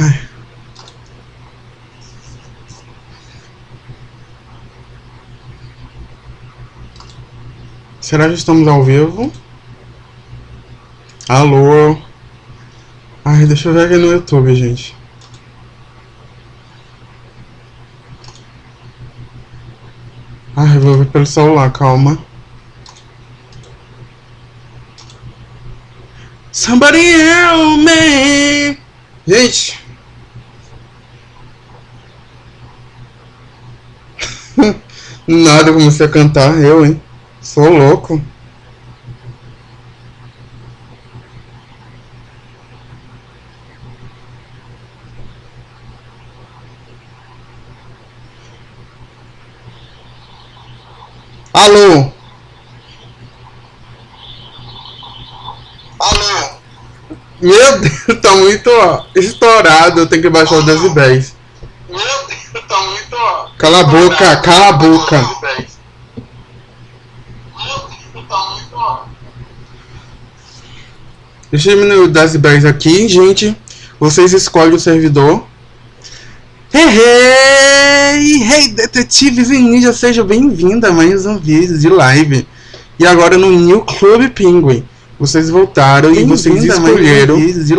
Ai. Será que estamos ao vivo? Alô? Ai, deixa eu ver aqui no YouTube, gente. Ai, vou ver pelo celular, calma. Somebody help me! Gente! Nada, eu comecei a cantar, eu, hein? Sou louco. Alô? Alô? Meu Deus, tá muito ó, estourado, eu tenho que baixar os decibéis. Meu Deus, tá muito. ó, Cala a boca, cala a boca. Deixa eu diminuir os decibéis aqui, gente. Vocês escolhem o servidor. Hey, hey, hey, detetives e ninjas, sejam bem-vindos a mais um vídeo de live. E agora no New Club Penguin. Vocês voltaram e vocês escolheram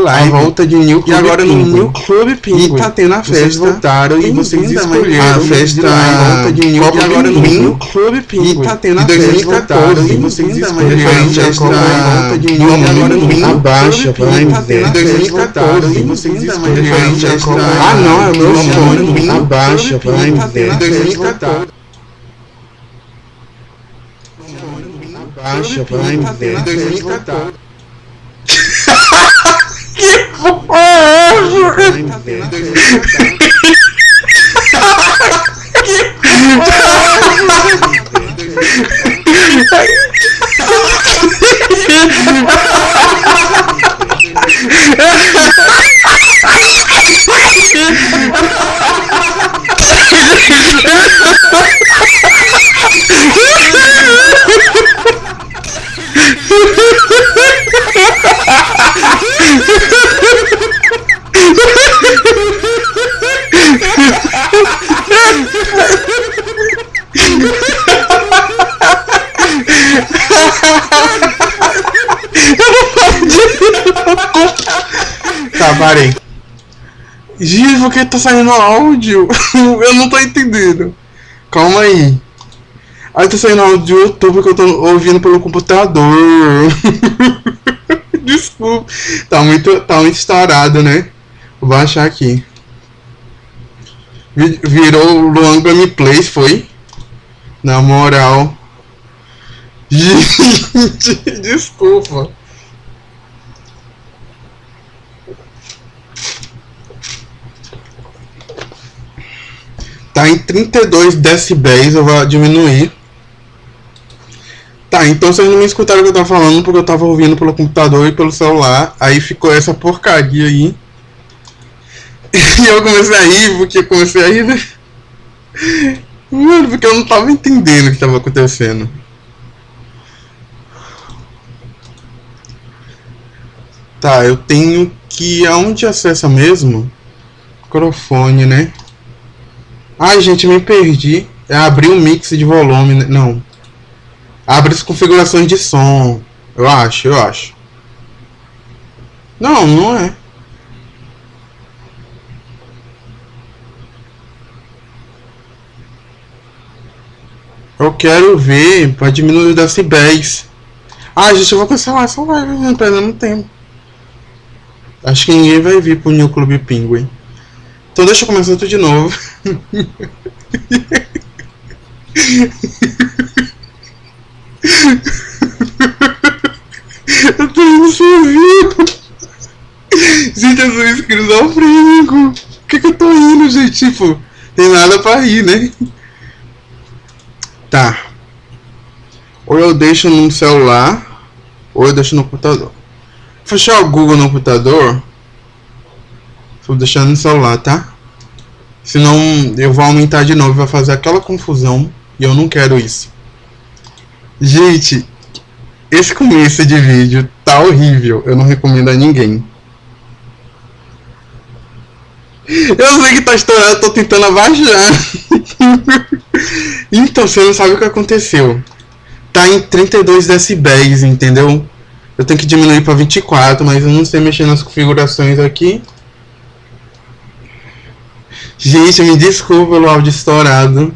a volta de New Club E agora no New Club Penguin. E tá tendo a festa. Vocês voltaram e vocês escolheram a festa a volta de New Club agora no New Club Penguin. E tá tendo a festa. 2014 e vocês escolheram a festa a volta de New Club agora no New Abaixa, vai me ver. 2014 e vocês escolheram a festa Ah, não, é o meu fone. Abaixa, vai me ver. 2014 Baixa, vai me ver. 2014. que porra é essa? Vai me ver. 2014. Tá, parei. Gente, por que tá saindo áudio? Eu não tô entendendo. Calma aí. Aí tá saindo áudio do YouTube porque eu tô ouvindo pelo computador. Desculpa. Tá muito, tá muito estourado, né? Vou baixar aqui. Vi- Virou Luan Gameplays, foi? Na moral. Gente, desculpa. Tá em 32 decibéis, eu vou diminuir. Tá, então vocês não me escutaram o que eu tava falando porque eu tava ouvindo pelo computador e pelo celular. Aí ficou essa porcaria aí. E eu comecei a rir, porque eu comecei a rir, né? Mano, porque eu não tava entendendo o que tava acontecendo. Tá, eu tenho que. Aonde acessa mesmo? Microfone, né? Ai, gente, me perdi. É abrir o mix de volume, né? Não. Abre as configurações de som. Eu acho, eu acho. Não, não é. Eu quero ver pra diminuir os decibéis. Ah, gente, eu vou cancelar essa live, não perdendo tempo. Acho que ninguém vai vir pro New Club Penguin. Então deixa eu começar tudo de novo. eu tô indo sozinho. Gente, eu sou esquizofrênico. Por que, que eu tô indo, gente? Tipo, tem nada pra rir, né? Tá. Ou eu deixo no celular, ou eu deixo no computador. Fechar o Google no computador. Vou deixar no celular, tá? Senão eu vou aumentar de novo, vai fazer aquela confusão. E eu não quero isso. Gente, esse começo de vídeo tá horrível. Eu não recomendo a ninguém. Eu sei que tá estourado, tô tentando abaixar. então, você não sabe o que aconteceu. Tá em 32 decibéis, entendeu? Eu tenho que diminuir pra 24, mas eu não sei mexer nas configurações aqui. Gente, me desculpa pelo áudio estourado.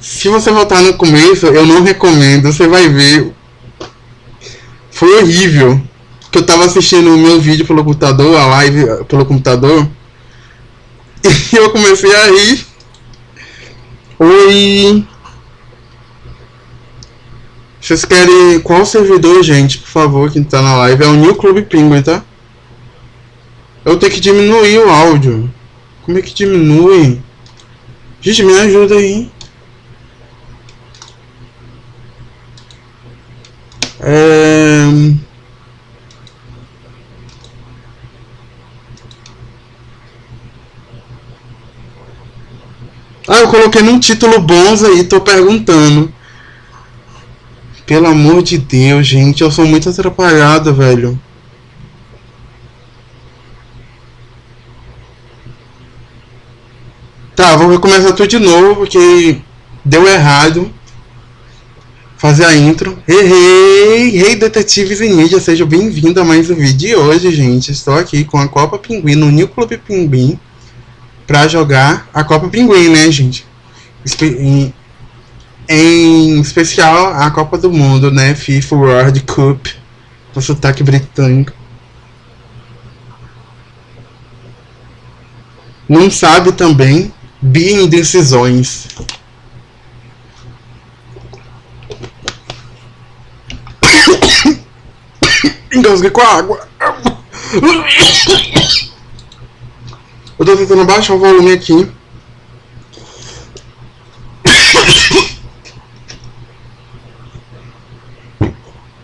Se você voltar no começo, eu não recomendo, você vai ver. Foi horrível. Que eu tava assistindo o meu vídeo pelo computador, a live pelo computador. E eu comecei a rir. Oi. Vocês querem qual servidor, gente? Por favor, quem tá na live. É o New Club Penguin, tá? Eu tenho que diminuir o áudio. Como é que diminui? Gente, me ajuda aí. É... Ah, eu coloquei num título bons aí, tô perguntando. Pelo amor de Deus, gente, eu sou muito atrapalhado, velho. Tá, vou começar tudo de novo, porque deu errado. Fazer a intro. Hey, hey, hey detetives e ninja, seja bem-vindo a mais um vídeo de hoje, gente. Estou aqui com a Copa Pinguim no New Club Pinguim para jogar a Copa Pinguim, né, gente? Em, em especial a Copa do Mundo, né? FIFA World Cup, com sotaque britânico. Não sabe também Bi indecisões. Engasguei com a água. Eu tô tentando baixar o volume aqui.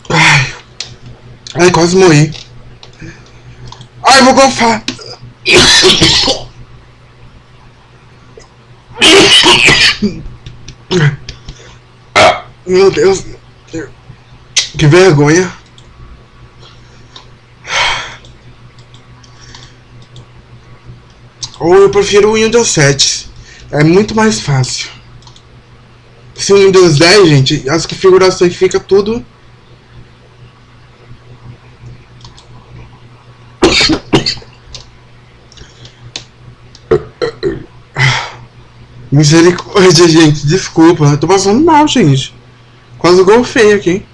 Ai, Ai quase morri. Ai, vou golfar. Meu Deus. Que vergonha. Ou eu prefiro o Windows 7. É muito mais fácil. Se o Windows 10, gente, as configurações fica tudo Misericórdia, gente. Desculpa. Eu tô passando mal, gente. Quase golfei aqui.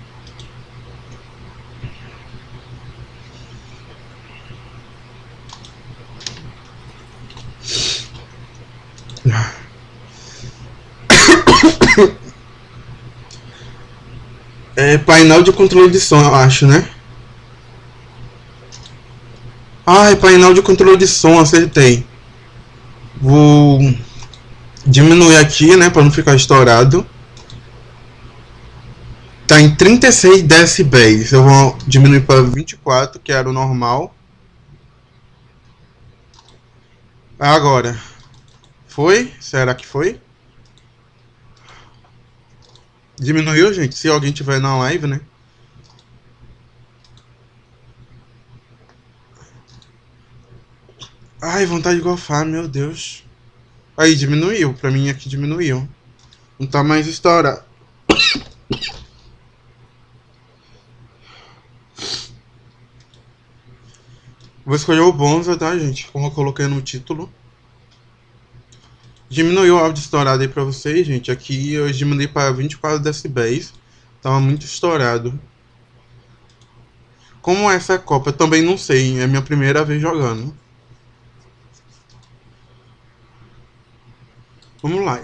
É painel de controle de som, eu acho, né? Ah, é painel de controle de som, acertei. Vou diminuir aqui, né, para não ficar estourado. Tá em 36 decibéis. Eu vou diminuir para 24, que era o normal. Agora. Foi? Será que foi? Diminuiu, gente? Se alguém tiver na live, né? Ai, vontade de golfar, meu Deus. Aí diminuiu, pra mim aqui diminuiu. Não tá mais estourado. Vou escolher o Bonza, tá, gente? Como eu coloquei no título. Diminuiu o áudio estourado aí pra vocês, gente. Aqui eu diminui para 24 decibéis. Tava muito estourado. Como essa é a Copa, eu também não sei. É minha primeira vez jogando. Vamos lá.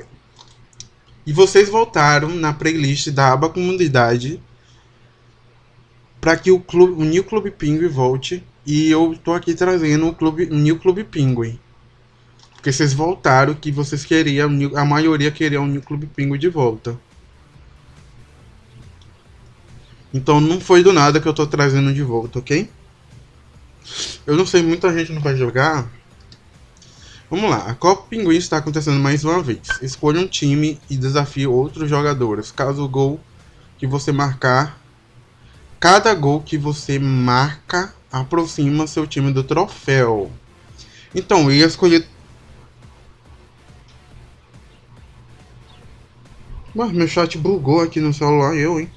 E vocês voltaram na playlist da aba comunidade para que o, clube, o New Club Penguin volte. E eu estou aqui trazendo o, clube, o New Club Penguin. Porque vocês voltaram que vocês queriam, a maioria queria o New Club Penguin de volta. Então não foi do nada que eu estou trazendo de volta, ok? Eu não sei, muita gente não vai jogar. Vamos lá, a Copa Pinguim está acontecendo mais uma vez. Escolha um time e desafie outros jogadores. Caso o gol que você marcar, cada gol que você marca aproxima seu time do troféu. Então, eu ia escolher. Mas meu chat bugou aqui no celular, eu, hein?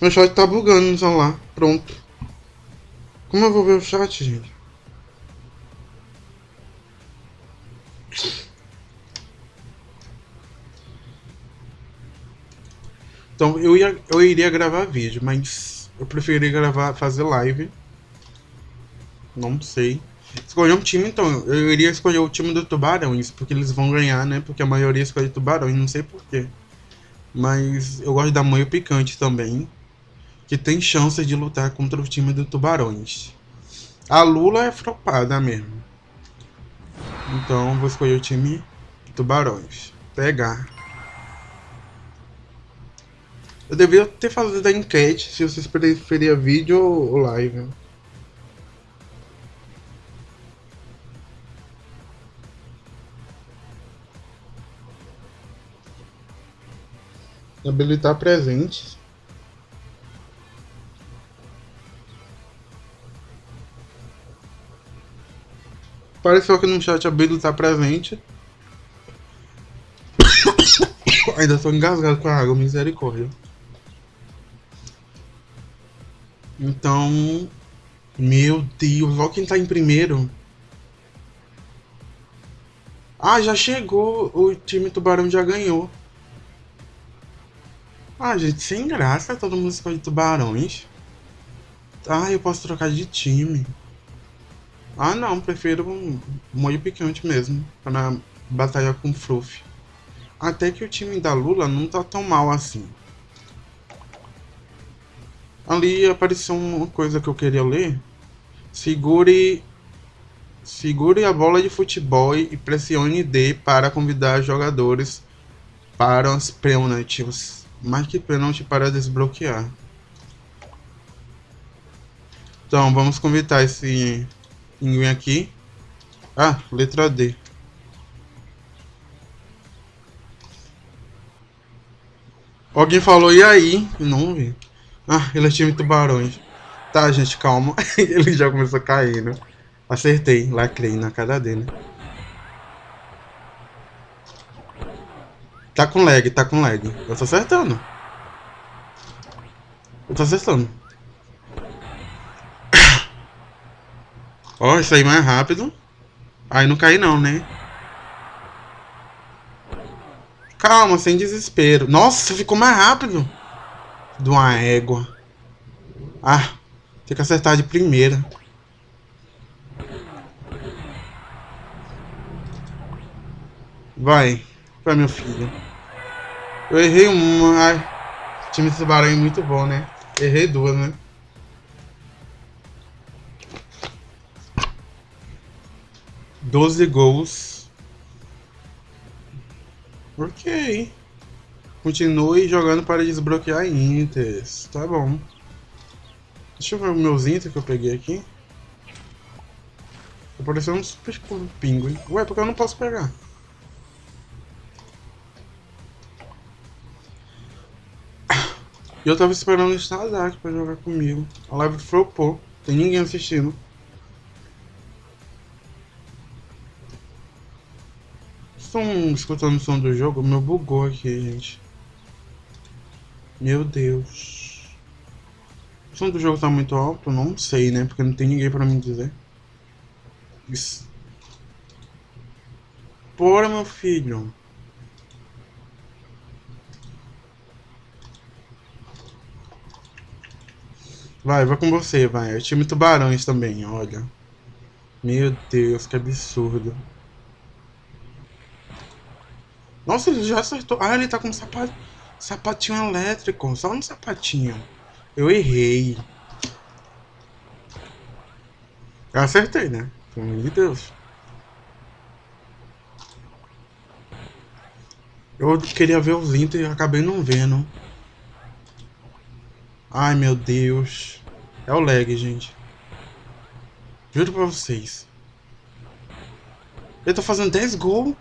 Meu chat tá bugando no celular. Pronto. Como eu vou ver o chat, gente? Então, eu, ia, eu iria gravar vídeo, mas eu preferiria gravar, fazer live. Não sei. Escolher um time, então. Eu iria escolher o time do Tubarões, porque eles vão ganhar, né? Porque a maioria escolhe Tubarões, não sei porquê. Mas eu gosto da Manho Picante também, que tem chance de lutar contra o time do Tubarões. A Lula é flopada mesmo. Então vou escolher o time Tubarões. Pegar. Eu devia ter feito a enquete se vocês preferiam vídeo ou live. Habilitar presentes. Pareceu que no chat habilitar presente. Ainda estou engasgado com a água, misericórdia. Então, meu Deus, olha quem tá em primeiro. Ah, já chegou. O time Tubarão já ganhou. Ah, gente, sem graça todo mundo escolhe tubarões. Ah, eu posso trocar de time. Ah, não, prefiro um molho picante mesmo. Pra batalhar com Fluff. Até que o time da Lula não tá tão mal assim. Ali apareceu uma coisa que eu queria ler. Segure segure a bola de futebol e pressione D para convidar jogadores para os pênaltis. Marque pênalti para desbloquear. Então, vamos convidar esse ninguém aqui. Ah, letra D. Alguém falou, e aí? Não vi. Ah, ele é time tubarões. Tá, gente, calma. ele já começou caindo. Né? Acertei, lacrei na cara dele. Tá com lag, tá com lag. Eu tô acertando. Eu tô acertando. Ó, isso aí mais rápido. Aí não cai não, né? Calma, sem desespero. Nossa, ficou mais rápido de uma égua. Ah, tem que acertar de primeira. Vai. Vai, meu filho. Eu errei uma. Ai, time de tubarão é muito bom, né? Errei duas, né? Doze gols. Ok. Continue jogando para desbloquear inters. Tá bom. Deixa eu ver os meus inters que eu peguei aqui. Apareceu um super pinguim. Ué, porque eu não posso pegar? E eu tava esperando o Stadak pra jogar comigo. A live flopou. Tem ninguém assistindo. Estão escutando o som do jogo? Meu bugou aqui, gente. Meu Deus. O som do jogo tá muito alto? Não sei, né? Porque não tem ninguém pra me dizer. Isso. Meu filho. Vai, vai com você, vai. É o time Tubarões também, olha. Meu Deus, que absurdo. Nossa, ele já acertou. Ah, ele tá com. Sapatinho elétrico, só um sapatinho. Eu errei. Eu acertei, né? Pelo amor de Deus. Eu queria ver os Inter e acabei não vendo. Ai, meu Deus. É o lag, gente. Juro pra vocês. Ele tá fazendo 10 gols.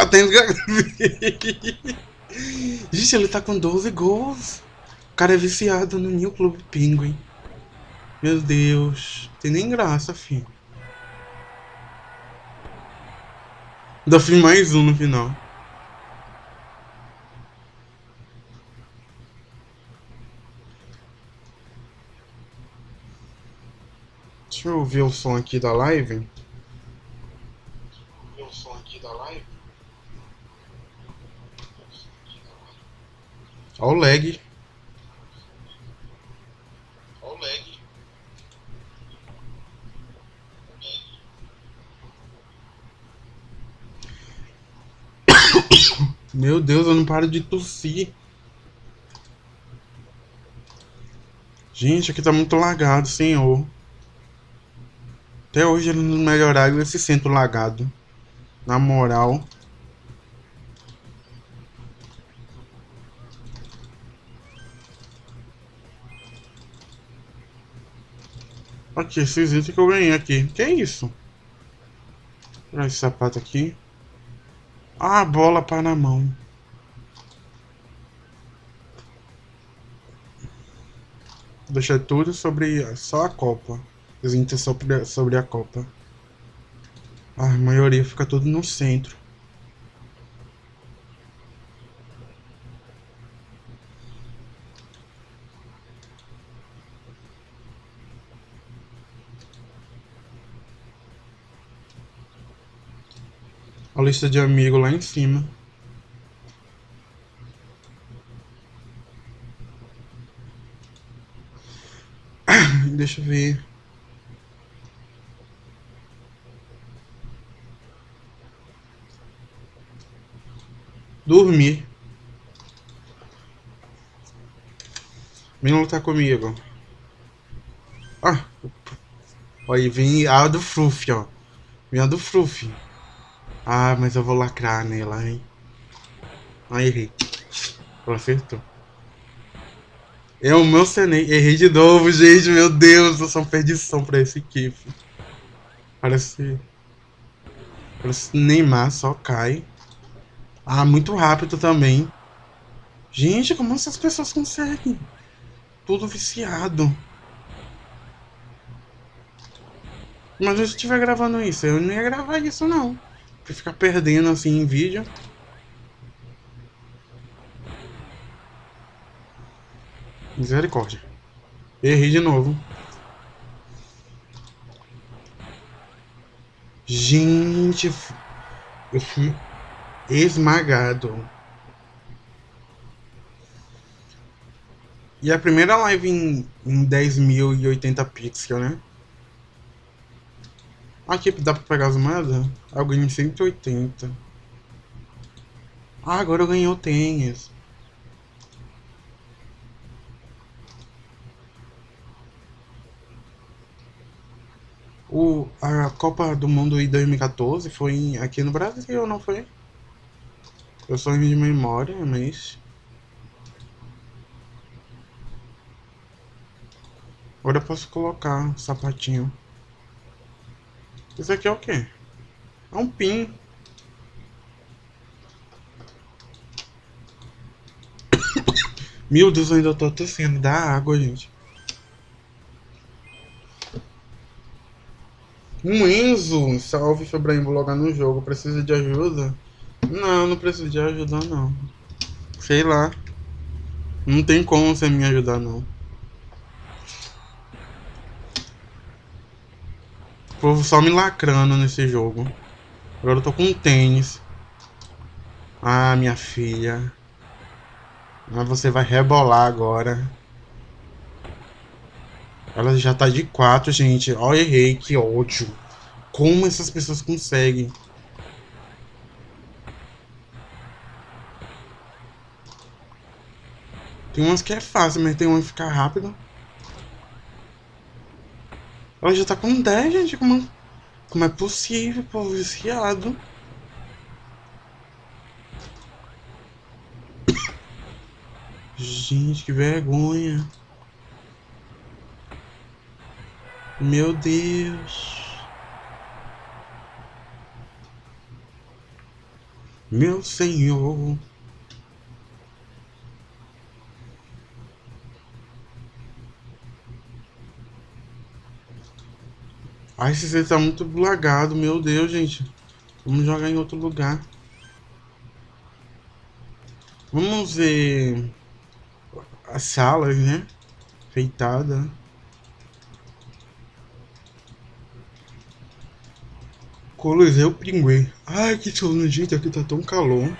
Até Gente, ele tá com 12 gols. O cara é viciado no New Club Penguin. Meu Deus. Tem nem graça, filho. Ainda fiz mais um no final. Deixa eu ouvir o som aqui da live. Ver o som aqui da live. Olha o lag. Olha o lag. Meu Deus, eu não paro de tossir. Gente, aqui tá muito lagado, senhor. Até hoje ele não melhoraram esse centro lagado. Na moral. Aqui, esses itens que eu ganhei aqui. Que é isso? Olha esse sapato aqui. Ah, bola para na mão. Deixa tudo sobre só a Copa. Os itens sobre, sobre a Copa. Ah, a maioria fica tudo no centro. Lista de amigos lá em cima. Deixa eu ver. Dormir. Vem lutar comigo. Ah. Aí vem a do Fruff, ó. Vem a do Fruff. Ah, mas eu vou lacrar nela, hein? Ah, errei. Ela acertou. É meu Senei. Errei de novo, gente. Meu Deus, eu sou uma perdição pra esse equipe. Parece... Parece Neymar, só cai. Ah, muito rápido também. Gente, como essas pessoas conseguem? Tudo viciado. Mas se eu estiver gravando isso, eu não ia gravar isso não. Pra ficar perdendo assim em vídeo. Misericórdia. Errei de novo. Gente, eu fui esmagado. E a primeira live em, em 10.080 pixels, né? Aqui dá pra pegar as moedas? Ah, eu ganhei 180. Ah, agora eu ganhei o tênis. O, a Copa do Mundo em 2014 foi aqui no Brasil, não foi? Eu só de memória, mas... Agora eu posso colocar sapatinho. Isso aqui é o quê? É um pin. Meu Deus, eu ainda tô tossindo. Dá água, gente. Um Enzo, salve Febraim, vou logar no jogo. Precisa de ajuda? Não, não preciso de ajuda não. Sei lá. Não tem como você me ajudar não. Povo só me lacrando nesse jogo. Agora eu tô com um tênis. Ah, minha filha. Mas você vai rebolar agora. Ela já tá de 4, gente. Ó, oh, errei, que ódio. Como essas pessoas conseguem? Tem umas que é fácil, mas tem uma que fica rápido. Ela já tá com 10, gente. Como, como é possível, pô, viciado. Gente, que vergonha. Meu Deus. Meu Senhor. Ai, esse C tá muito lagado, meu Deus, gente. Vamos jogar em outro lugar. Vamos ver as salas, né? Feitada. Coliseu Pinguim. Ai, que sono, gente. Aqui tá tão calor.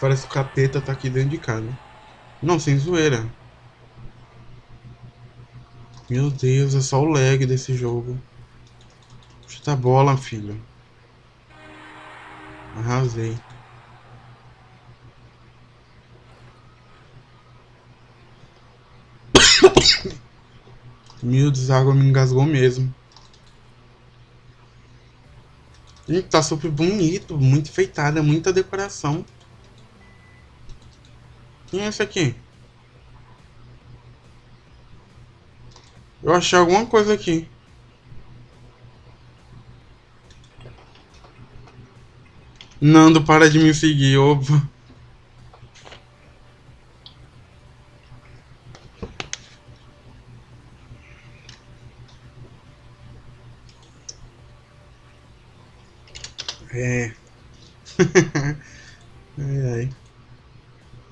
Parece que o capeta tá aqui dentro de casa. Não, sem zoeira. Meu Deus, é só o lag desse jogo. Chuta a bola, filho. Arrasei. Meu Deus, a água me engasgou mesmo. Gente, tá super bonito, muito enfeitada, muita decoração. Quem é esse aqui? Eu achei alguma coisa aqui. Nando, para de me seguir, óbvio. É. ai, ai.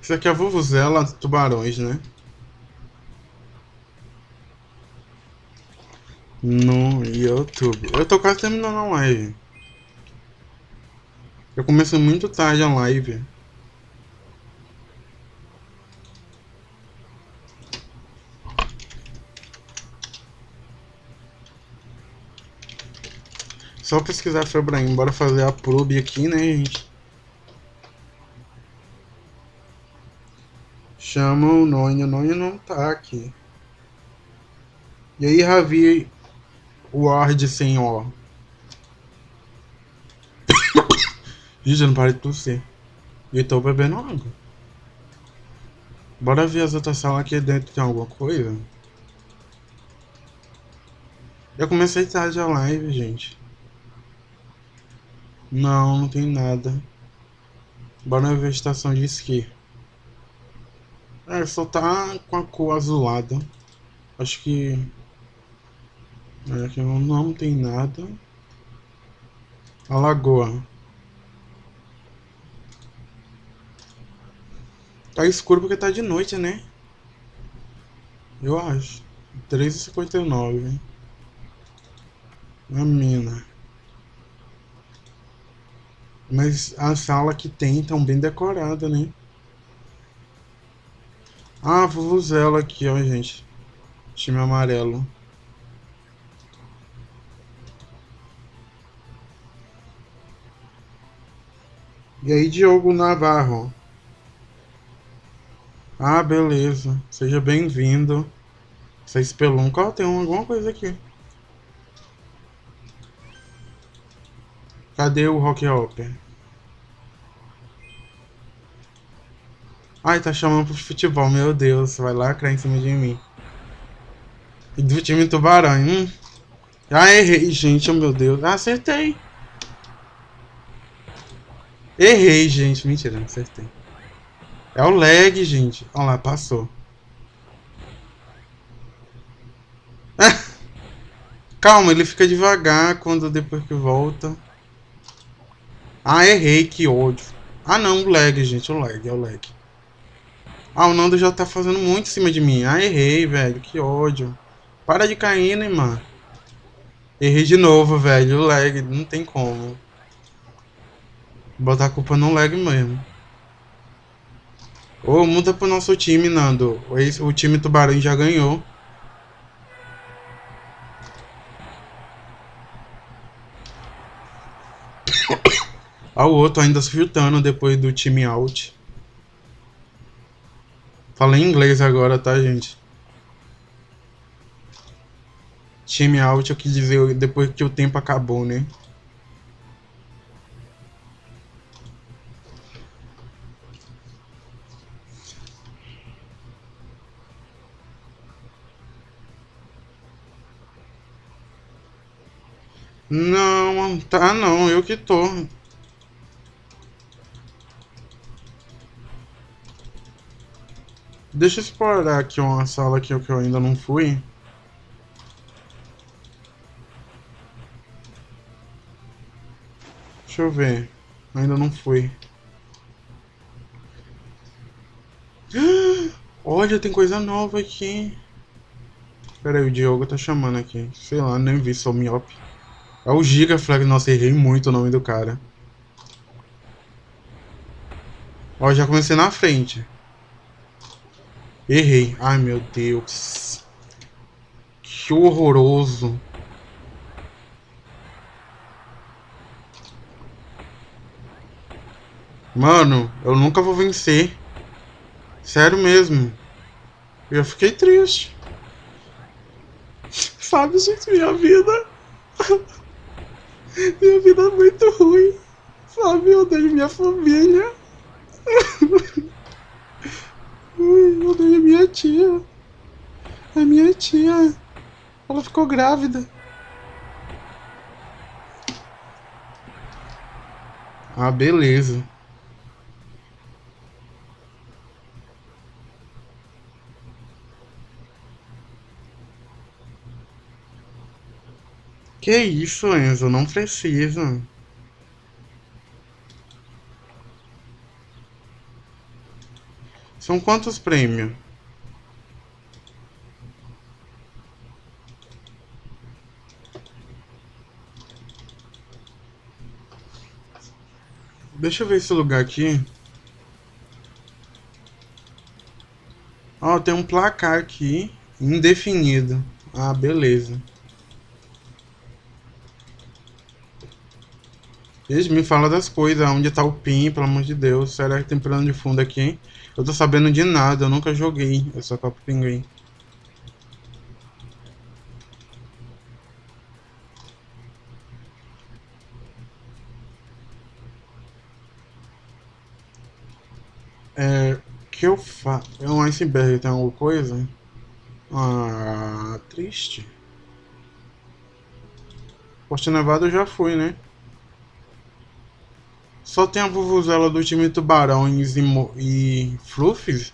Isso aqui é a Vuvuzela Tubarões, né? No YouTube. Eu tô quase terminando a live. Eu começo muito tarde a live. Só pesquisar Febraim, bora fazer a probe aqui, né, gente? Chama o Nonho, o Nonho não tá aqui. E aí, Ravi, Ward sem ó. Gente, não parei de tossir. E tô bebendo água. Bora ver as outras salas aqui dentro, tem alguma coisa? Eu comecei tarde a live, gente. Não, não tem nada. Bora ver a estação de esqui. É, só tá com a cor azulada. Acho que... É, aqui não, não tem nada. A lagoa. Tá escuro porque tá de noite, né? Eu acho. 3h59. A mina. Mas a sala que tem tão bem decorada, né? Ah, Vuvuzela aqui, ó, gente. Time amarelo. E aí, Diogo Navarro? Ah, beleza. Seja bem-vindo. Você espelunca. Ó, tem alguma coisa aqui. Cadê o Rock Hopper? Ai, tá chamando pro futebol, meu Deus. Vai lacrar em cima de mim. E do time Tubarão. Ah, errei, gente, oh, meu Deus. Ah, acertei. Errei, gente. Mentira, não acertei. É o lag, gente. Olha lá, passou. Calma, ele fica devagar quando depois que volta. Ah, errei, que ódio. Ah não, o lag, gente, o lag, é o lag. Ah, o Nando já tá fazendo muito em cima de mim. Ah, errei, velho, que ódio. Para de cair, né, mano? Errei de novo, velho, o lag, não tem como. Botar a culpa no lag mesmo. Oh, muda pro nosso time, Nando. O time Tubarão já ganhou. Ah, o outro ainda chutando depois do time out. Falei inglês agora, tá, gente? Time out, eu quis dizer depois que o tempo acabou, né? Não, tá não, eu que tô. Deixa eu explorar aqui uma sala que eu ainda não fui. Deixa eu ver. Ainda não fui. Olha, tem coisa nova aqui. Pera aí, o Diogo tá chamando aqui. Sei lá, nem vi, sou miope. É o Giga Flag. Nossa, errei muito o nome do cara. Ó, já comecei na frente. Errei. Ai, meu Deus. Que horroroso. Mano, eu nunca vou vencer. Sério mesmo. Eu fiquei triste. Sabe, gente, minha vida. minha vida é muito ruim. Sabe, eu odeio minha família. eu odeio minha tia. A minha tia. Ela ficou grávida. Ah, beleza. Que isso, Enzo? Não precisa. São quantos prêmios? Deixa eu ver esse lugar aqui. Ó, tem um placar aqui, indefinido. Ah, beleza. Gente, me fala das coisas, onde tá o PIN, pelo amor de Deus. Será que tem plano de fundo aqui, hein? Eu tô sabendo de nada, eu nunca joguei essa Copa Pinguim. É... que eu faço? É um iceberg, tem alguma coisa? Ah, triste. Poste Nevado eu já fui, né? Só tem a Vuvuzela do time Tubarões e, e Fluffs,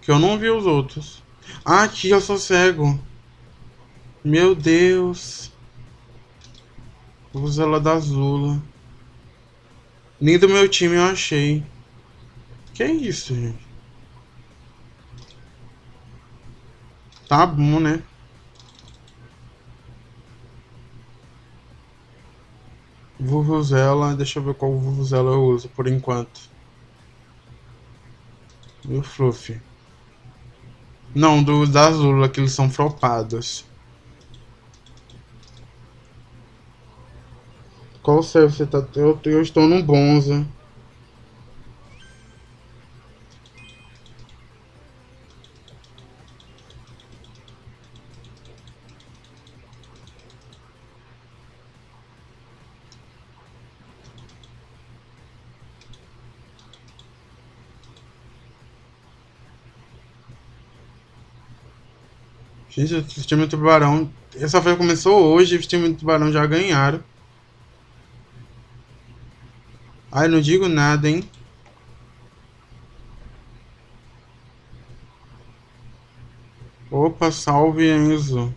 que eu não vi os outros. Ah, aqui eu sou cego. Meu Deus. Vuvuzela da Zula. Nem do meu time eu achei. Que é isso, gente? Tá bom, né? Vuvuzela, deixa eu ver qual Vuvuzela eu uso por enquanto. E o Fluff. Não, do da Azul, que eles são flopados. Qual serve você tá? Eu, eu estou no Bonza. Gente, o time do Tubarão. Essa foi começou hoje, o time do Tubarão já ganharam. Ai, não digo nada, hein? Opa, salve Enzo.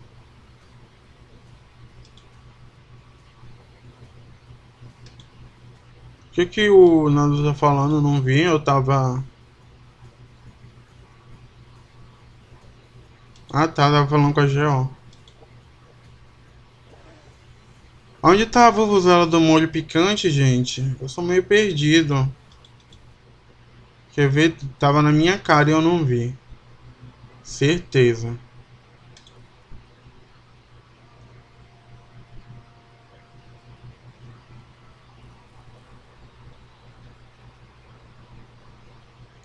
O que que o Nando tá falando? Não vi, eu tava Ah tá, tava falando com a GO. Onde tá a vuvuzela do molho picante, gente? Eu sou meio perdido. Quer ver? Tava na minha cara e eu não vi. Certeza.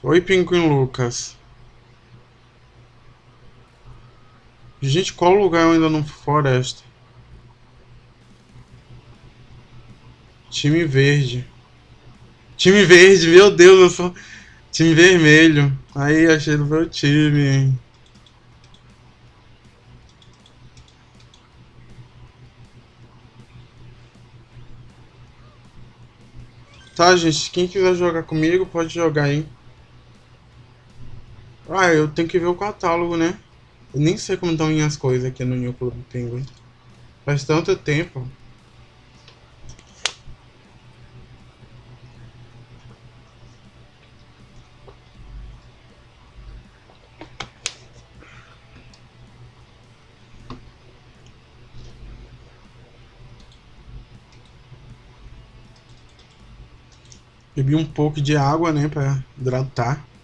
Oi, Pinguim Lucas. Gente, qual lugar eu ainda não floresta? Time verde. Time verde, meu Deus, eu sou time vermelho. Aí achei do meu time. Tá, gente, quem quiser jogar comigo pode jogar aí. Ah, eu tenho que ver o catálogo, né? Eu nem sei como estão minhas coisas aqui no New Club Penguin. Faz tanto tempo. Bebi um pouco de água, né, pra hidratar.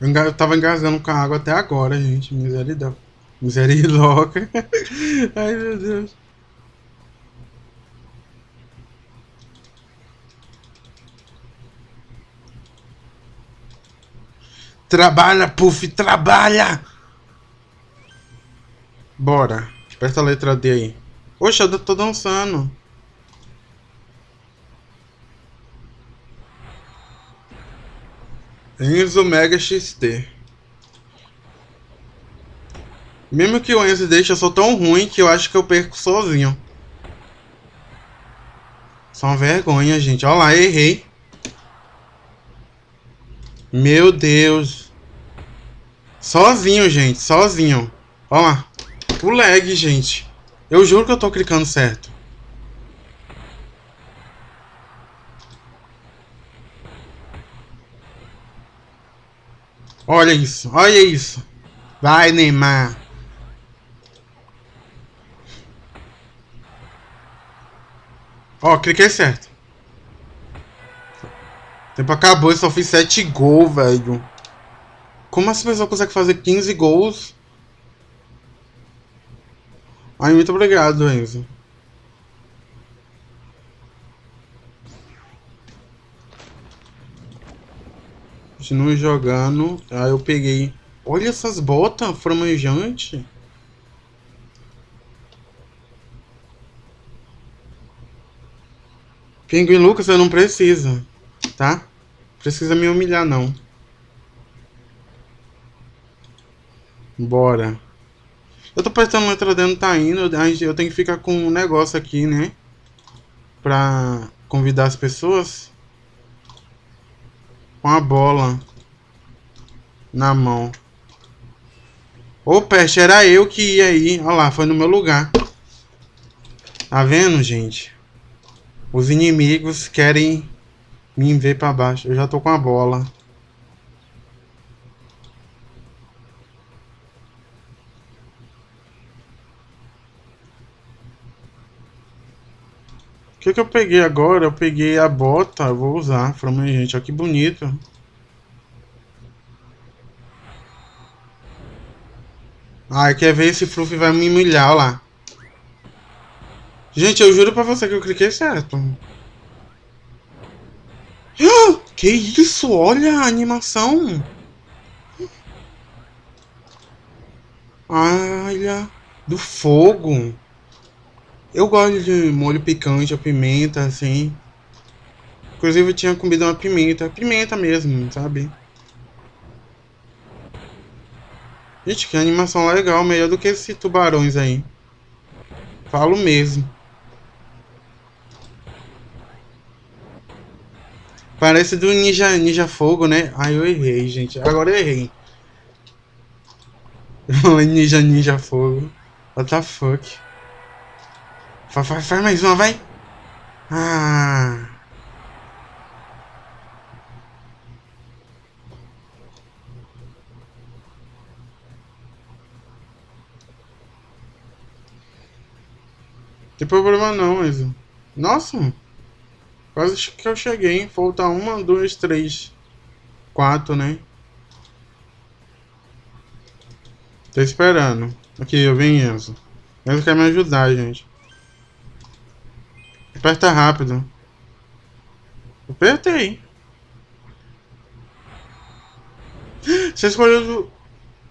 Eu, tava engasgando com a água até agora, gente. Miseridão. Miseridoca. Ai, meu Deus. Trabalha, Puff, trabalha! Bora. Aperta a letra D aí. Oxe, eu tô dançando. Enzo Mega XT. Mesmo que o Enzo deixe, eu sou tão ruim que eu acho que eu perco sozinho. Só uma vergonha, gente. Olha lá, errei. Meu Deus. Sozinho, gente. Sozinho. Olha lá. O lag, gente. Eu juro que eu tô clicando certo. Olha isso. Olha isso. Vai, Neymar. Ó, cliquei certo. O tempo acabou, eu só fiz 7 gols, velho. Como essa pessoa consegue fazer 15 gols? Ai, muito obrigado, Enzo. Continue jogando. Aí eu peguei. Olha essas botas framejantes. Pinguim Lucas, você não precisa, tá? Precisa me humilhar, não. Bora. Eu tô prestando letra D, não tá indo. Eu tenho que ficar com um negócio aqui, né? Pra convidar as pessoas. Com a bola na mão. Ô, peste, era eu que ia aí. Olha lá, foi no meu lugar. Tá vendo, gente? Os inimigos querem me ver pra baixo. Eu já tô com a bola. Que, que eu peguei agora? Eu peguei a bota. Eu vou usar. Falei, gente, olha que bonito. Ai, quer ver esse Fluffy vai me humilhar, olha lá. Gente, eu juro pra você que eu cliquei certo. Ah, Que isso? Olha a animação. Olha, do fogo. Eu gosto de molho picante, a pimenta, assim. Inclusive eu tinha comido uma pimenta, pimenta mesmo, sabe? Gente, que animação legal, melhor do que esses tubarões aí. Falo mesmo. Parece do Ninja, Ninja Fogo, né? Ai, eu errei, gente. Agora eu errei. ninja, Ninja Fogo. What the fuck? Faz, faz, faz mais uma, vai. Ah. Tem problema não, mas... Nossa! Quase que eu cheguei, hein? Falta uma, duas, três, quatro, né? Tô esperando. Aqui, eu venho, Enzo. Enzo quer me ajudar, gente. Aperta rápido. Apertei. Você escolheu... do-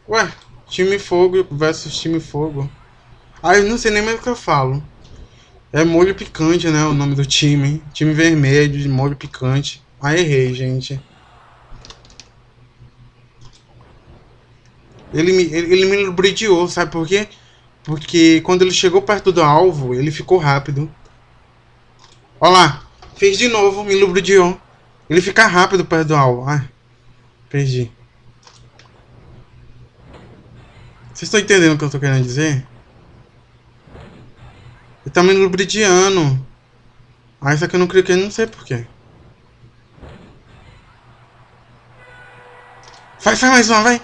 Ué, time fogo versus time fogo. Ah, eu não sei nem mais o que eu falo. É molho picante, né? O nome do time. Time vermelho de molho picante. Ah, errei, gente. Ele me, ele, ele me lubridiou, sabe por quê? Porque quando ele chegou perto do alvo, ele ficou rápido. Ó lá. Fez de novo, me lubridiou. Ele fica rápido perto do alvo. Ah, perdi. Vocês estão entendendo o que eu tô querendo dizer? Ele tá me lubridiando. Ah, isso aqui eu não cliquei, não sei porquê. Vai, vai mais uma, vai.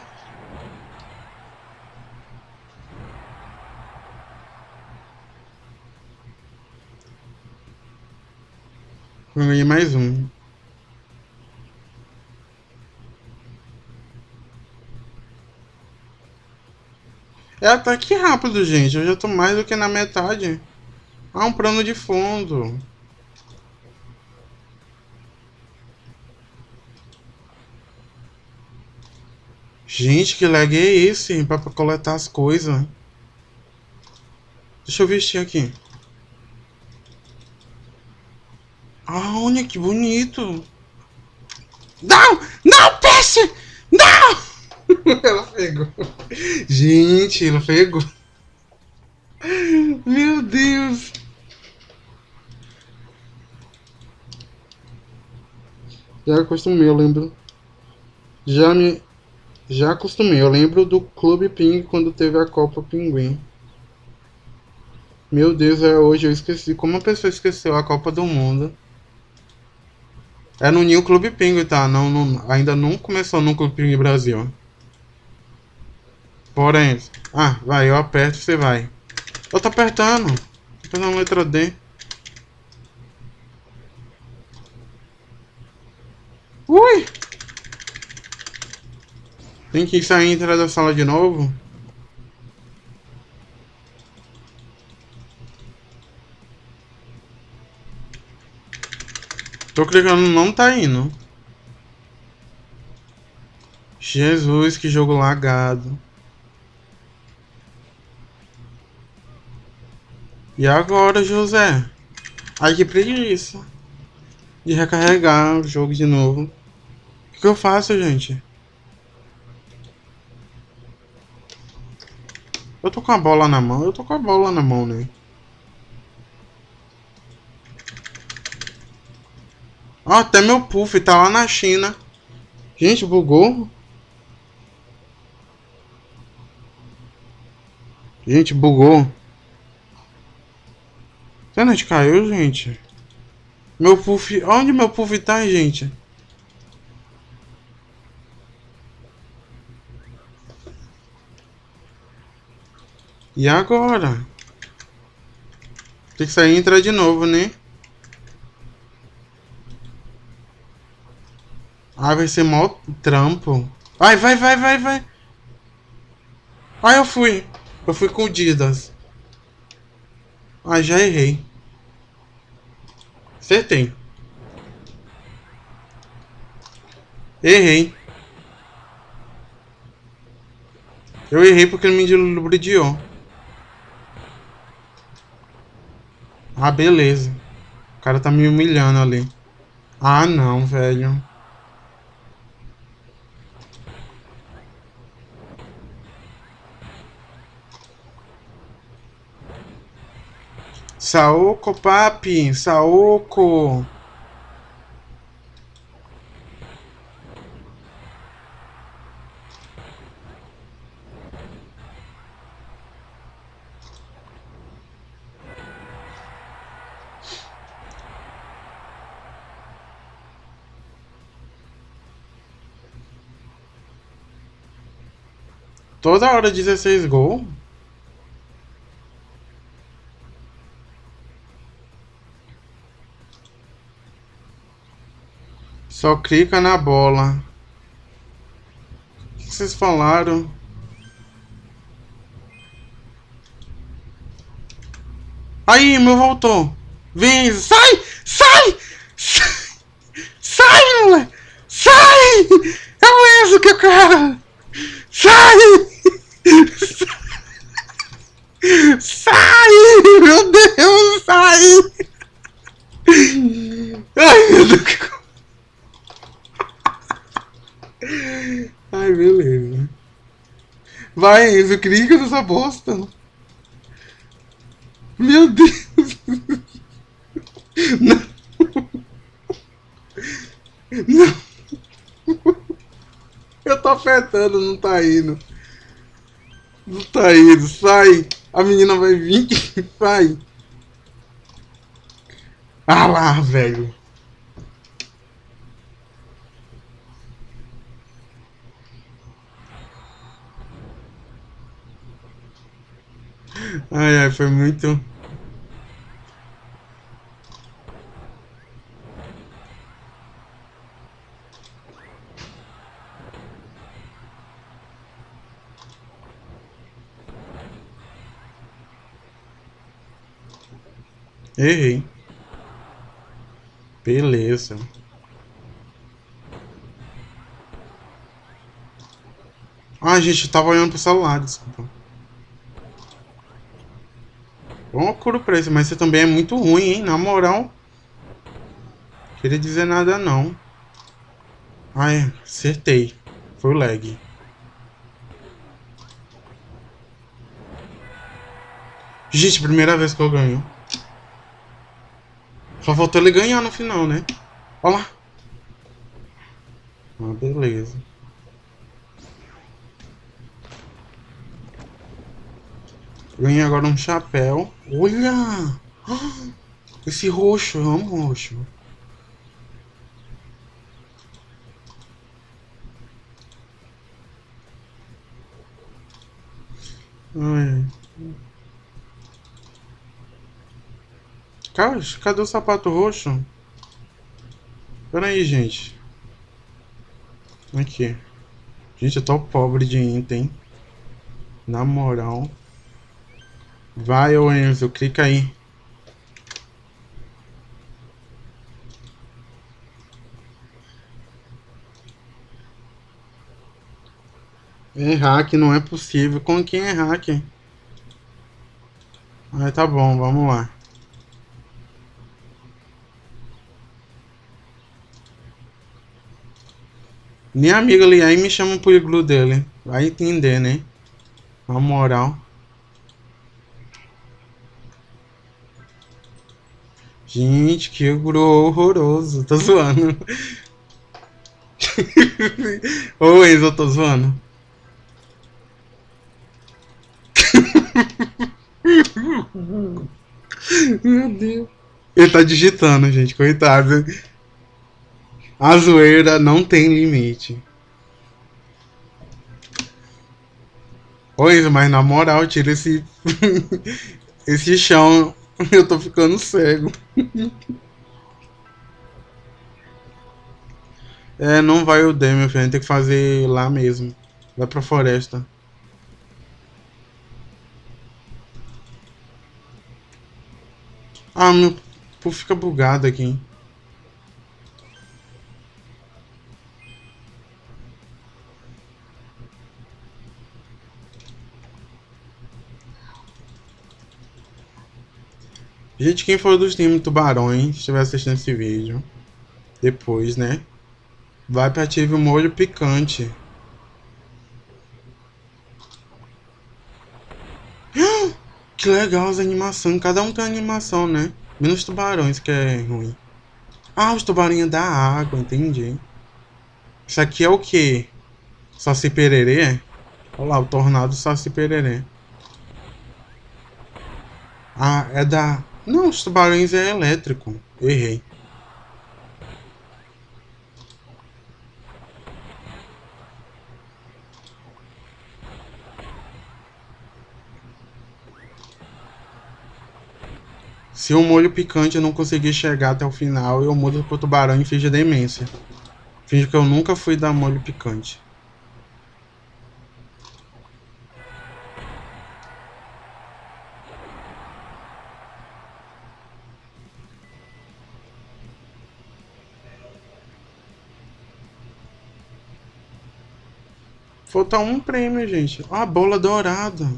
Ganhei mais um. É ataque tá rápido, gente. Eu já tô mais do que na metade. Ah, um plano de fundo. Gente, que lag é esse? Pra coletar as coisas. Deixa eu vestir aqui. Ah, olha que bonito. Não! Não, peixe! Não! ela pegou. Gente, ela pegou. Meu Deus. Já acostumei, eu lembro. Já me... Já acostumei, eu lembro do Clube Ping quando teve a Copa Pinguim. Meu Deus, é hoje, eu esqueci. Como a pessoa esqueceu a Copa do Mundo? É no New Clube Pinguim, tá? Não, não, ainda não começou no Clube Pinguim Brasil. Porém... Ah, vai, eu aperto e você vai. Eu tô apertando. Tô apertando a letra D. Ui! Tem que sair e entrar da sala de novo? Tô clicando, não tá indo. Jesus, que jogo lagado. E agora, José? Ai, que preguiça. De recarregar o jogo de novo. O que, que eu faço, gente? Eu tô com a bola na mão? Eu tô com a bola na mão, né? Ó, até meu puff tá lá na China. Gente, bugou. Gente, bugou. A internet caiu, gente. Meu puff... Onde meu puff tá, gente? E agora? Tem que sair e entrar de novo, né? Ah, vai ser mó trampo. Vai, vai, vai, vai, vai. Ah, eu fui. Eu fui com o Didas. Ah, já errei. Acertei. Errei. Eu errei porque ele me lubridiou. Ah, beleza. O cara tá me humilhando ali. Ah, não, velho. Saoko, papi, Saoko. Toda hora 16 gols? Só clica na bola. O que vocês falaram? Aí, meu voltou. Vem, sai! Sai! Sai, sai moleque! Sai! É o Enzo que eu quero! Sai! Sai! Meu Deus, sai! Ai, meu Deus! Ai, beleza. Vai, Enzo, clica nessa bosta. Meu Deus. Não. Não. Eu tô apertando, não tá indo. Não tá indo, sai. A menina vai vir, sai. Ah lá, velho. Ai, ai, foi muito... Errei. Beleza. Ah, gente, eu tava olhando pro celular, desculpa. Pra isso, mas você também é muito ruim, hein? Na moral. Queria dizer nada, não. Ai, acertei. Foi o lag. Gente, primeira vez que eu ganho. Só faltou ele ganhar no final, né? Olha lá. Ah, beleza. Ganhei agora um chapéu. Olha! Esse roxo, eu amo roxo. Ai. Cara, cadê o sapato roxo? Pera aí, gente. Aqui. Gente, eu tô pobre de item. Na moral. Vai, ô Enzo, clica aí. É hack, não é possível. Com quem é hack? Ah, tá bom, vamos lá. Minha amiga ali aí me chama pro iglu dele. Vai entender, né? A moral. Gente, que iglu horroroso. Tô zoando. Ô, Enzo, eu tô zoando. Meu Deus. Ele tá digitando, gente. Coitado. A zoeira não tem limite. Oi, mas na moral, tira esse. esse chão. Eu tô ficando cego. é, não vai o D, meu filho. A gente tem que fazer lá mesmo. Vai pra floresta. Ah, meu. Pô, fica bugado aqui. Gente, quem for dos times tubarões, estiver assistindo esse vídeo, depois, né? Vai para ative o molho picante. Que legal as animações. Cada um tem animação, né? Menos tubarões, que é ruim. Ah, os tubarinhos da água, entendi. Isso aqui é o que? Saci pererê? Olha lá, o tornado saci pererê. Ah, é da... Não, os tubarões é elétrico. Errei. Se o molho picante não conseguir chegar até o final, eu mudo pro tubarão e finge demência. Finge que eu nunca fui dar molho picante. Falta um prêmio, gente. Ah, bola dourada.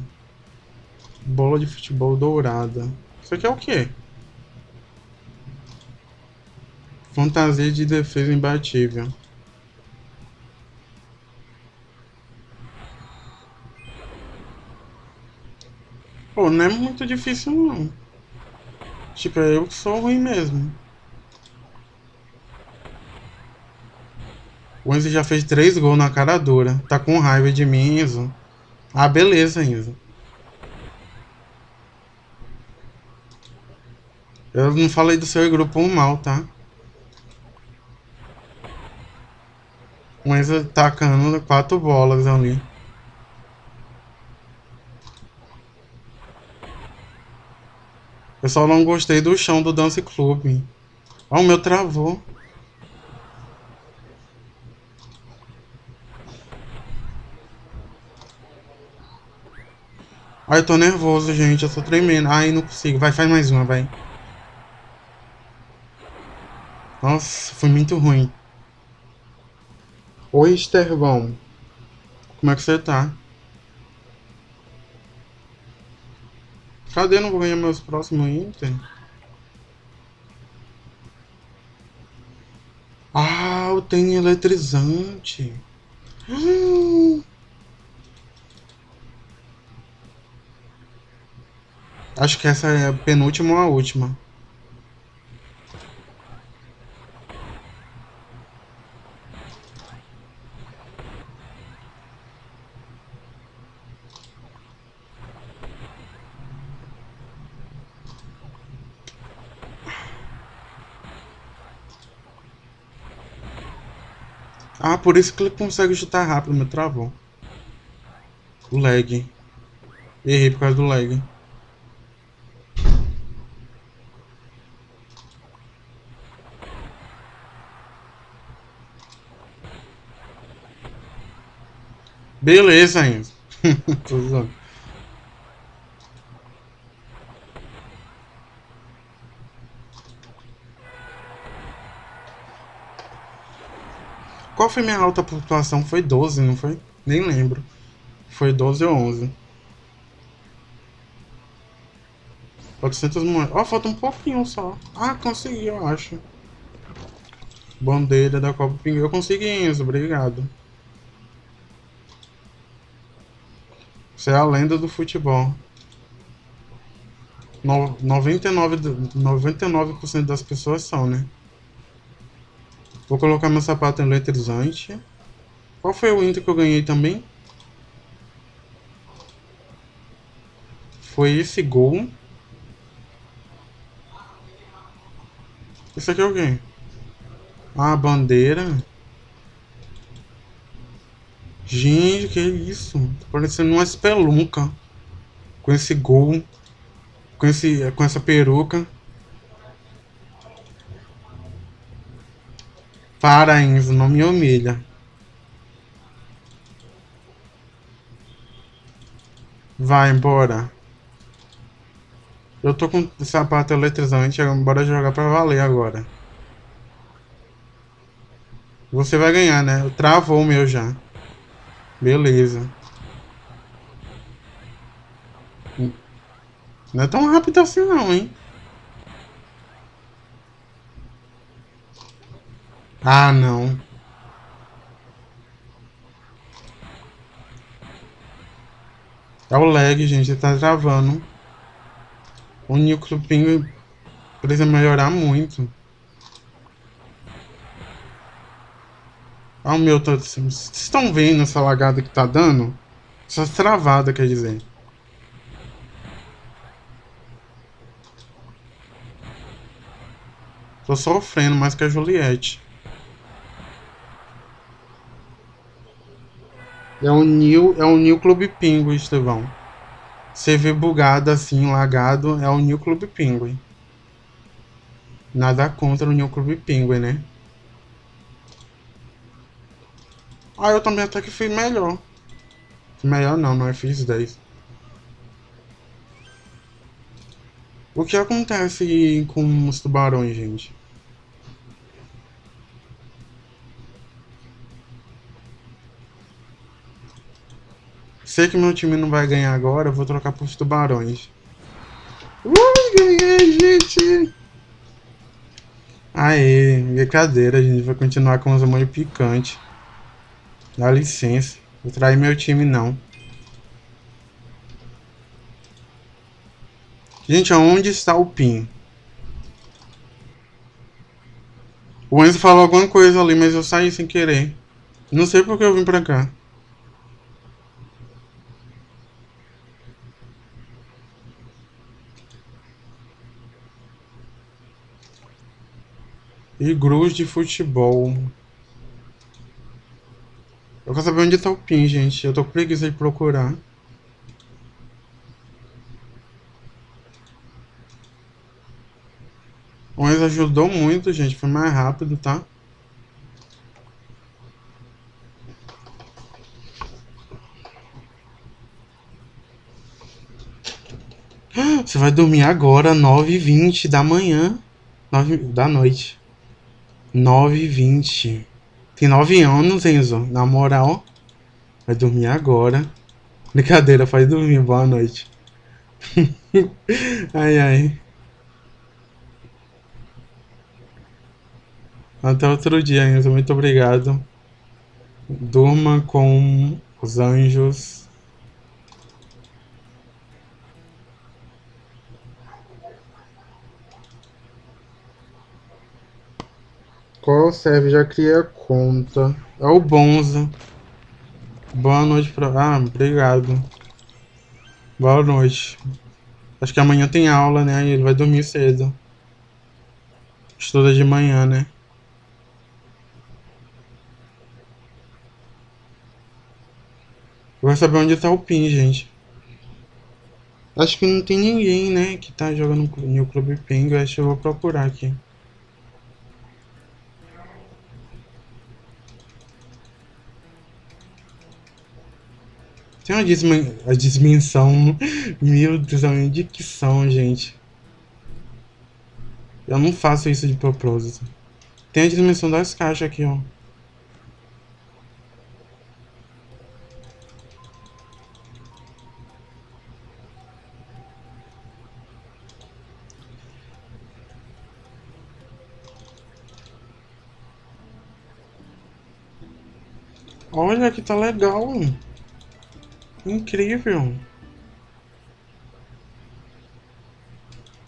Bola de futebol dourada. Isso aqui é o quê? Fantasia de defesa imbatível. Pô, não é muito difícil não. Tipo, eu que sou ruim mesmo. O Enzo já fez três gols na cara dura. Tá com raiva de mim, Enzo. Ah, beleza, Enzo. Eu não falei do seu grupo mal, tá? O Enzo tacando quatro bolas ali. Eu só não gostei do chão do Dance Club. Ó, o meu travou. Ai, eu tô nervoso, gente. Eu tô tremendo. Ai, não consigo. Vai, faz mais uma, vai. Nossa, foi muito ruim. Oi, Estervão. Como é que você tá? Cadê? Não vou ganhar meus próximos itens? Ah, eu tenho eletrizante. Hum. Acho que essa é a penúltima ou a última. Ah, por isso que ele consegue chutar rápido, meu travou. O lag. Errei por causa do lag. Beleza, zoando. Qual foi minha alta pontuação? Foi 12, não foi? Nem lembro. Foi 12 ou 11. 400 moedas. Ó, oh, falta um pouquinho só. Ah, consegui, eu acho. Bandeira da Copa Pinguim. Eu consegui, Enzo. Obrigado. Você é a lenda do futebol. No, 99, 99% das pessoas são, né? Vou colocar meu sapato eletrizante. Qual foi o Inter que eu ganhei também? Foi esse gol. Isso aqui é o quê? Ah, a bandeira. Gente, que isso? Tá parecendo uma espelunca. Com esse gol. Com, esse, com essa peruca. Para, Enzo, não me humilha. Vai embora. Eu tô com sapato eletrizante, bora jogar pra valer agora. Você vai ganhar, né? Travou o meu já. Beleza. Não é tão rápido assim não, hein? Ah, não. É o lag, gente. Tá travando. O núcleo ping precisa melhorar muito. Ah, o meu tá... Vocês estão vendo essa lagada que tá dando? Essa travada, quer dizer. Tô sofrendo mais que a Juliette. É um New, é um New Clube Pingo, Estevão. Você vê bugado assim, lagado, é o New Clube Penguin. Nada contra o New Clube Penguin, né? Ah, eu também até que fui melhor. Melhor não, é fiz 10. O que acontece com os tubarões, gente? Sei que meu time não vai ganhar agora, eu vou trocar pros tubarões. Ui, ganhei, gente! Aê, brincadeira, gente vai continuar com os molho picante. Dá licença, vou trair meu time não. Gente, aonde está o PIN? O Enzo falou alguma coisa ali, mas eu saí sem querer. Não sei porque eu vim pra cá. Igrus de futebol. Eu quero saber onde tá o PIN, gente. Eu tô com preguiça de procurar. Mas ajudou muito, gente. Foi mais rápido, tá? Você vai dormir agora, 9h20 da manhã. 9 da noite. 9 e 20. Tem 9 anos, Enzo. Na moral, vai dormir agora. Brincadeira, faz dormir. Boa noite. ai, ai. Até outro dia, Enzo. Muito obrigado. Durma com os anjos. Qual serve? Já criei a conta. É o Bonza. Boa noite pra... Ah, obrigado. Boa noite. Acho que amanhã tem aula, né? Ele vai dormir cedo. Estuda de manhã, né? Vai saber onde tá o PIN, gente. Acho que não tem ninguém, né, que tá jogando no Clube Ping. Acho que eu vou procurar aqui. Tem uma dimensão. Meu Deus, a dicção, gente. Eu não faço isso de propósito. Tem a dimensão das caixas aqui, ó. Olha que tá legal. Incrível.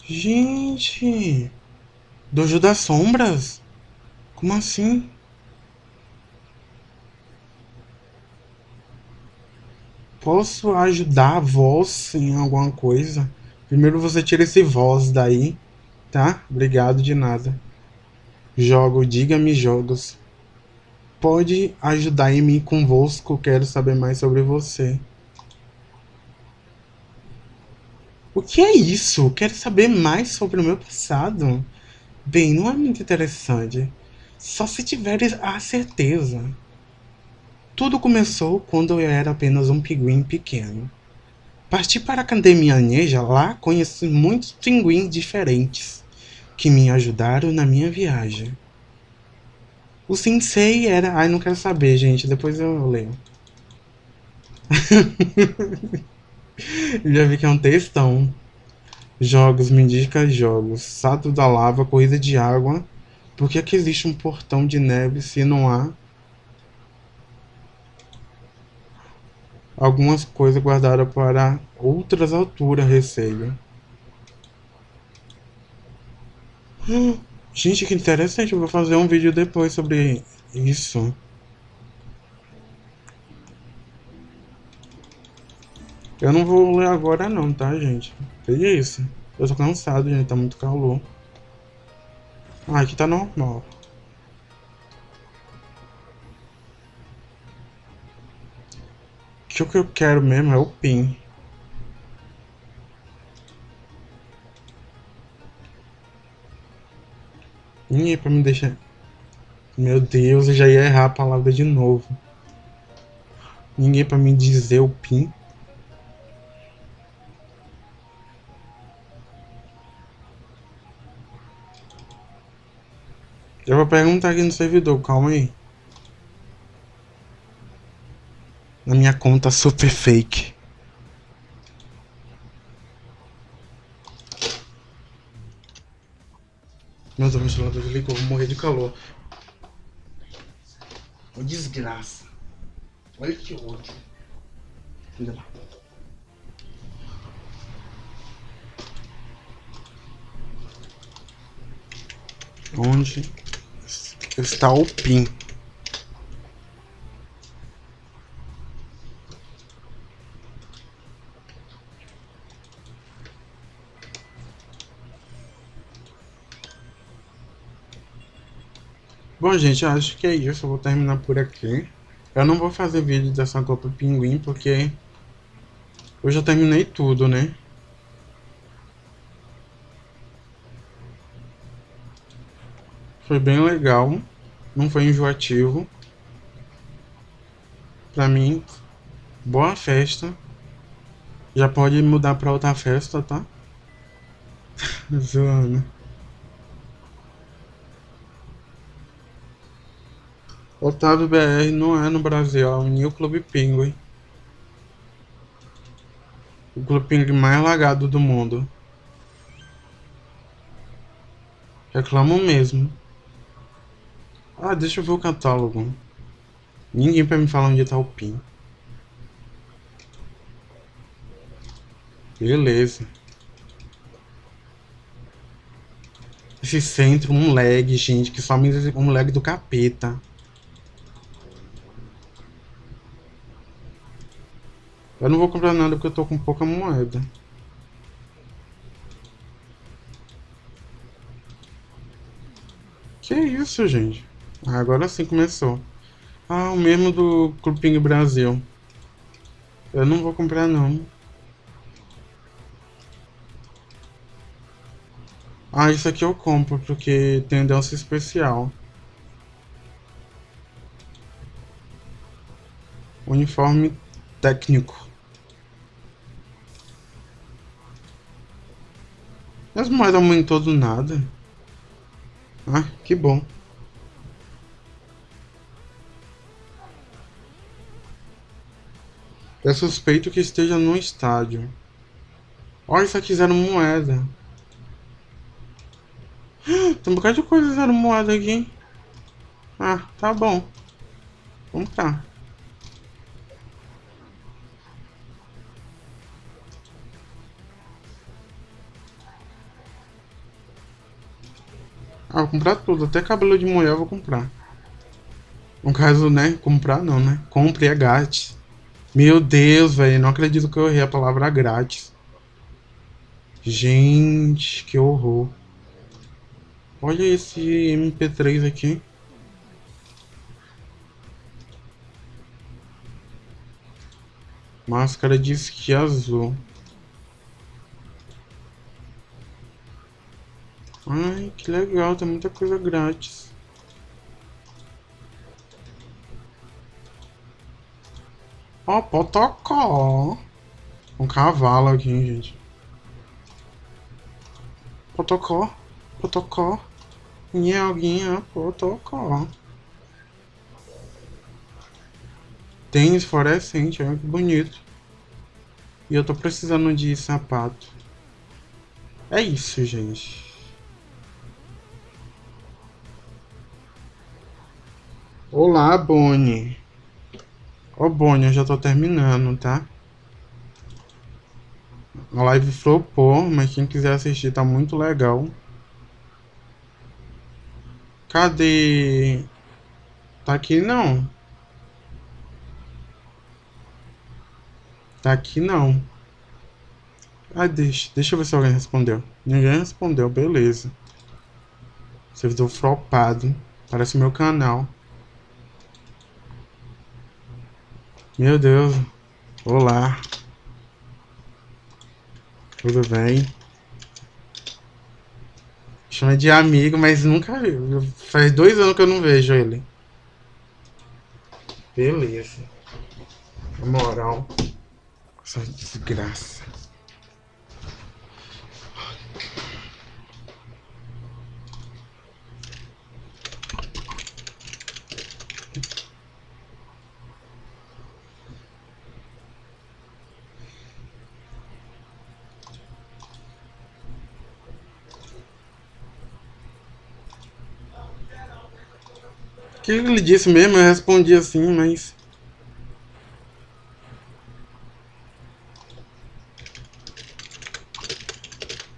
Gente. Dojo das Sombras? Como assim? Posso ajudar a voz em alguma coisa? Primeiro você tira esse voz daí, tá? Obrigado de nada. Jogo, diga-me jogos pode ajudar em mim convosco, quero saber mais sobre você. O que é isso? Quero saber mais sobre o meu passado. Bem, não é muito interessante. Só se tiveres a certeza. Tudo começou quando eu era apenas um pinguim pequeno. Parti para a Academia Neja, lá conheci muitos pinguins diferentes que me ajudaram na minha viagem. O sensei era... Ai, não quero saber, gente. Depois eu leio. Já vi que é um textão. Jogos, me indica jogos. Salto da lava, corrida de água. Por que, que existe um portão de neve se não há algumas coisas guardadas para outras alturas, receio? Gente, que interessante. Eu vou fazer um vídeo depois sobre isso. Eu não vou ler agora não, tá, gente? Veja isso. Eu tô cansado, gente. Tá muito calor. Ah, aqui tá normal. O que eu quero mesmo é o PIN. Ninguém pra me deixar. Meu Deus, eu já ia errar a palavra de novo. Ninguém pra me dizer o PIN. Eu vou perguntar aqui no servidor, calma aí. Na minha conta super fake. Meu Deus, meu ventilador desligou, vou morrer de calor. Uma desgraça. Olha que ódio. Filha da Onde está o PIN? Bom, gente, acho que é isso. Eu vou terminar por aqui. Eu não vou fazer vídeo dessa Copa Pinguim, porque eu já terminei tudo, né? Foi bem legal. Não foi enjoativo. Pra mim, boa festa. Já pode mudar pra outra festa, tá? Zoando. Otávio BR não é no Brasil, é o New Clube Penguin. O Clube Penguin mais lagado do mundo. Reclamo mesmo. Ah, deixa eu ver o catálogo. Ninguém pra me falar onde tá o PIN. Beleza. Esse centro, um lag, gente, que só um lag do capeta. Eu não vou comprar nada porque eu tô com pouca moeda. Que isso, gente? Ah, agora sim começou. Ah, o mesmo do Clubinho Brasil. Eu não vou comprar não. Ah, isso aqui eu compro porque tem dança especial. Uniforme técnico. As moedas aumentou do nada. Ah, que bom. É suspeito que esteja no estádio. Olha, só quiseram moeda. Tem um bocado de coisa zero moeda aqui. Ah, tá bom. Vamos cá. Ah, vou comprar tudo. Até cabelo de mulher eu vou comprar. No caso, né? Comprar não, né? Compre é grátis. Meu Deus, velho. Não acredito que eu errei a palavra grátis. Gente, que horror. Olha esse MP3 aqui. Máscara de esqui azul. Ai, que legal, tem muita coisa grátis. Ó, oh, potocó. Um cavalo aqui, gente. Potocó, potocó. Nhalguinha, potocó. Tênis fluorescente, olha que bonito. E eu tô precisando de sapato. É isso, gente. Olá, Bonnie. Ó, oh, Bonnie, eu já tô terminando, tá? A live flopou, mas quem quiser assistir tá muito legal. Cadê? Tá aqui não. Tá aqui não. Ah, deixa, deixa eu ver se alguém respondeu. Ninguém respondeu, beleza. Servidor flopado. Parece meu canal. Meu Deus. Olá. Tudo bem? Chama de amigo, mas nunca viu. Faz dois anos que eu não vejo ele. Beleza. moral. Essa desgraça. Que ele disse mesmo? Eu respondi assim, mas...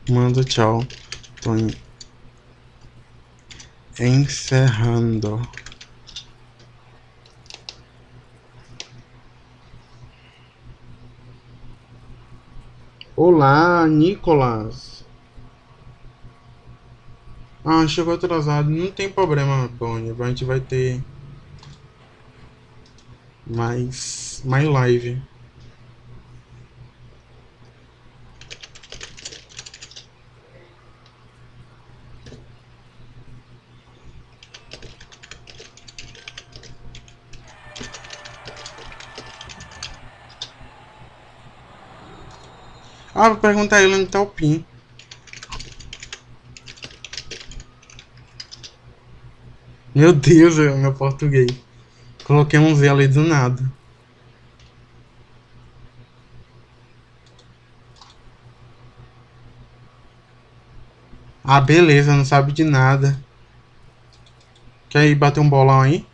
Manda tchau. Tô encerrando. Olá, Nicolas. Ah, chegou atrasado. Não tem problema, Bonnie. A gente vai ter mais, mais live. Ah, vou perguntar ele onde tá o PIN. Meu Deus, meu português. Coloquei um Z ali do nada. Ah, beleza, não sabe de nada. Quer ir bater um bolão aí?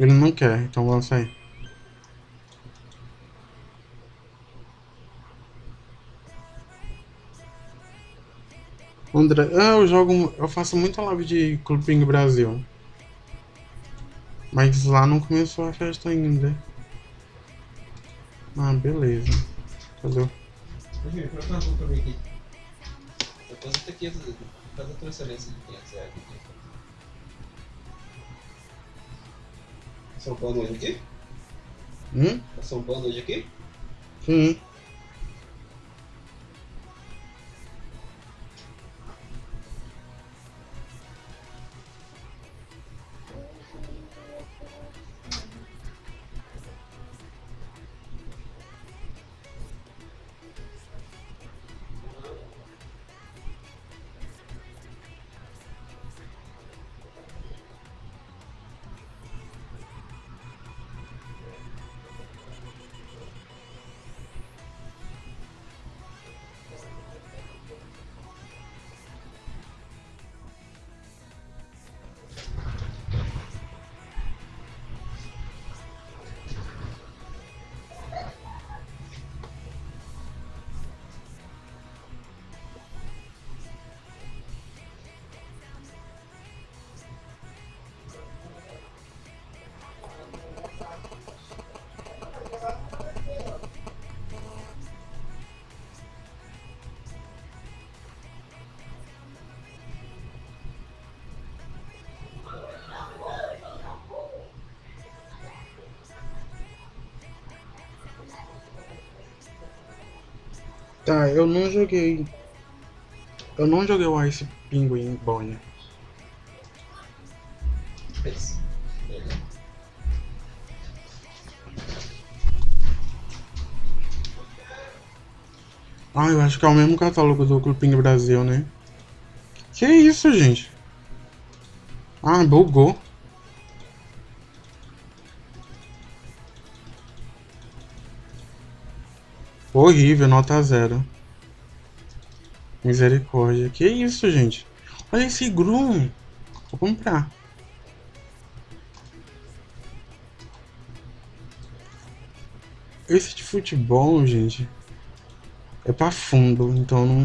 Ele não quer, então vamos sair. André, ah, eu jogo, eu faço muita live de Clube Brasil. Mas lá não começou a festa ainda. Ah, beleza. Cadê? Imagina, coloca uma boca pra mim aqui. Deposita 500, faz a transferência de 500 reais aqui. São Paulo hoje aqui? Hum? Tá São Paulo hoje aqui? Sim. Eu não joguei. Eu não joguei o Ice Penguin Bonnie. Ah, eu acho que é o mesmo catálogo do Clube Brasil, né? Que isso, gente? Ah, bugou. Horrível, nota zero. Misericórdia. Que isso, gente? Olha esse Groom. Vou comprar. Esse de futebol, gente, é pra fundo, então não,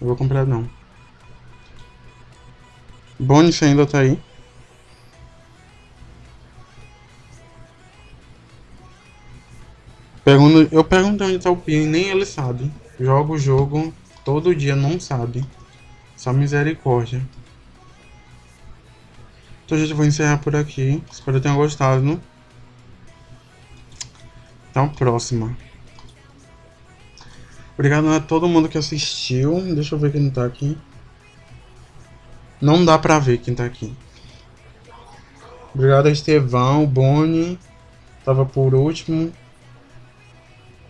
não vou comprar não. Você ainda tá aí? Pergunto, eu pergunto onde tá o Pin, nem ele sabe. Joga o jogo todo dia, não sabe. Só misericórdia. Então, gente, vou encerrar por aqui. Espero que tenham gostado. A próxima. Obrigado a todo mundo que assistiu. Deixa eu ver quem tá aqui. Não dá pra ver quem tá aqui. Obrigado a Estevão, Boni. Tava por último.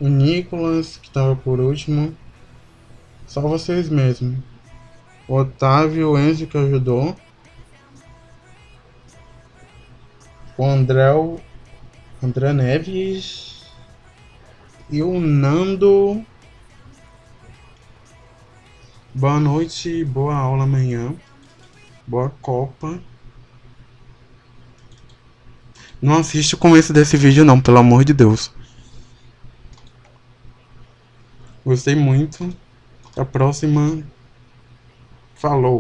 O Nicolas, que tava por último. Só vocês mesmo. O Otávio, o Enzo que ajudou. O André, o André Neves. E o Nando. Boa noite, boa aula amanhã. Boa Copa. Não assiste o começo desse vídeo não, pelo amor de Deus. Gostei muito. A próxima. Falou.